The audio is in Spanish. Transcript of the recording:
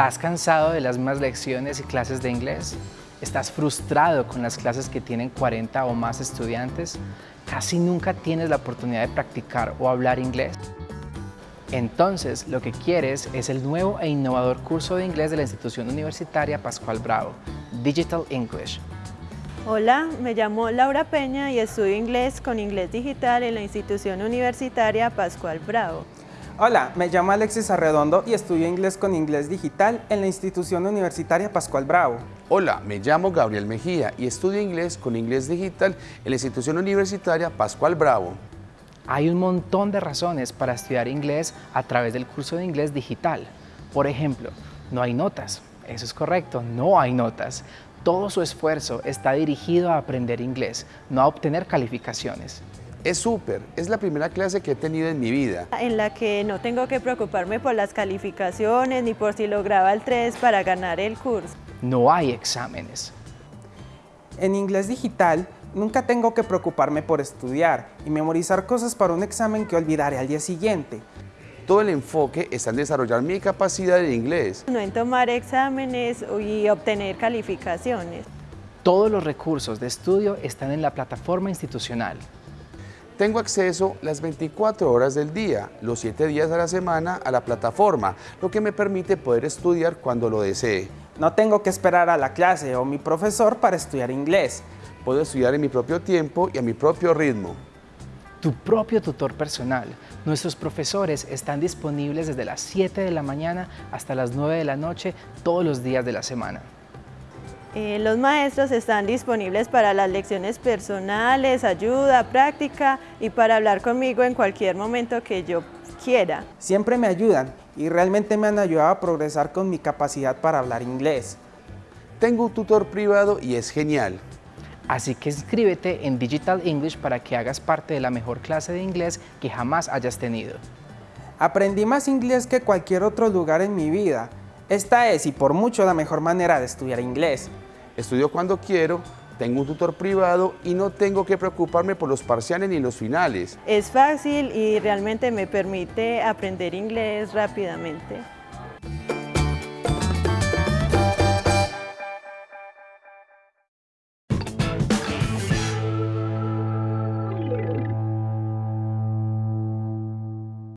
¿Estás cansado de las mismas lecciones y clases de inglés? ¿Estás frustrado con las clases que tienen 40 o más estudiantes? ¿Casi nunca tienes la oportunidad de practicar o hablar inglés? Entonces, lo que quieres es el nuevo e innovador curso de inglés de la institución universitaria Pascual Bravo, Digital English. Hola, me llamo Laura Peña y estudio inglés con inglés digital en la institución universitaria Pascual Bravo. Hola, me llamo Alexis Arredondo y estudio inglés con inglés digital en la institución universitaria Pascual Bravo. Hola, me llamo Gabriel Mejía y estudio inglés con inglés digital en la institución universitaria Pascual Bravo. Hay un montón de razones para estudiar inglés a través del curso de inglés digital. Por ejemplo, no hay notas. Eso es correcto, no hay notas. Todo su esfuerzo está dirigido a aprender inglés, no a obtener calificaciones. Es súper, es la primera clase que he tenido en mi vida. En la que no tengo que preocuparme por las calificaciones ni por si lograba el 3 para ganar el curso. No hay exámenes. En inglés digital, nunca tengo que preocuparme por estudiar y memorizar cosas para un examen que olvidaré al día siguiente. Todo el enfoque está en desarrollar mi capacidad de inglés. No en tomar exámenes y obtener calificaciones. Todos los recursos de estudio están en la plataforma institucional. Tengo acceso las 24 horas del día, los 7 días a la semana a la plataforma, lo que me permite poder estudiar cuando lo desee. No tengo que esperar a la clase o mi profesor para estudiar inglés. Puedo estudiar en mi propio tiempo y a mi propio ritmo. Tu propio tutor personal. Nuestros profesores están disponibles desde las 7 de la mañana hasta las 9 de la noche todos los días de la semana. Eh, los maestros están disponibles para las lecciones personales, ayuda, práctica y para hablar conmigo en cualquier momento que yo quiera. Siempre me ayudan y realmente me han ayudado a progresar con mi capacidad para hablar inglés. Tengo un tutor privado y es genial. Así que inscríbete en Digital English para que hagas parte de la mejor clase de inglés que jamás hayas tenido. Aprendí más inglés que cualquier otro lugar en mi vida esta es y por mucho la mejor manera de estudiar inglés. Estudio cuando quiero, tengo un tutor privado y no tengo que preocuparme por los parciales ni los finales. Es fácil y realmente me permite aprender inglés rápidamente.